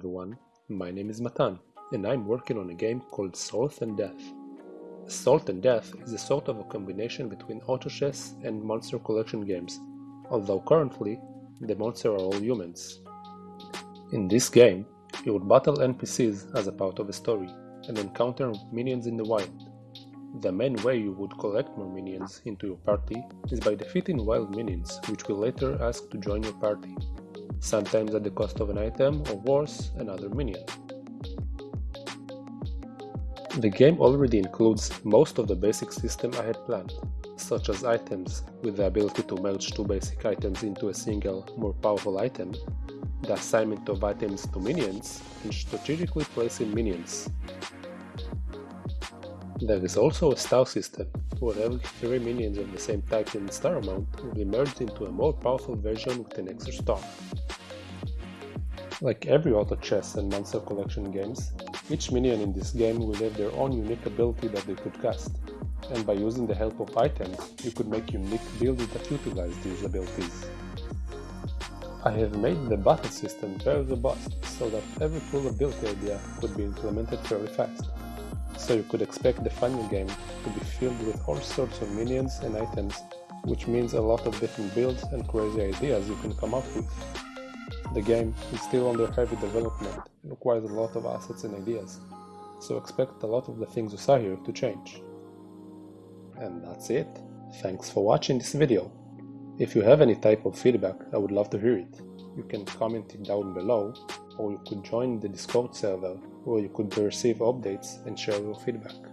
everyone, my name is Matan, and I'm working on a game called Salt and Death. Salt and Death is a sort of a combination between auto chess and monster collection games, although currently the monsters are all humans. In this game, you would battle NPCs as a part of a story, and encounter minions in the wild. The main way you would collect more minions into your party is by defeating wild minions, which will later ask to join your party sometimes at the cost of an item or worse, another minion. The game already includes most of the basic system I had planned, such as items with the ability to merge two basic items into a single, more powerful item, the assignment of items to minions, and strategically placing minions. There is also a star system, where every 3 minions of the same type in star amount will be merged into a more powerful version with an extra star. Like every auto chess and monster collection games, each minion in this game will have their own unique ability that they could cast, and by using the help of items, you could make unique builds that utilize these abilities. I have made the battle system very robust, so that every cool ability idea could be implemented very fast. So you could expect the final game to be filled with all sorts of minions and items, which means a lot of different builds and crazy ideas you can come up with. The game is still under heavy development and requires a lot of assets and ideas, so expect a lot of the things you saw here to change. And that's it. Thanks for watching this video. If you have any type of feedback, I would love to hear it. You can comment it down below, or you could join the Discord server where you could receive updates and share your feedback.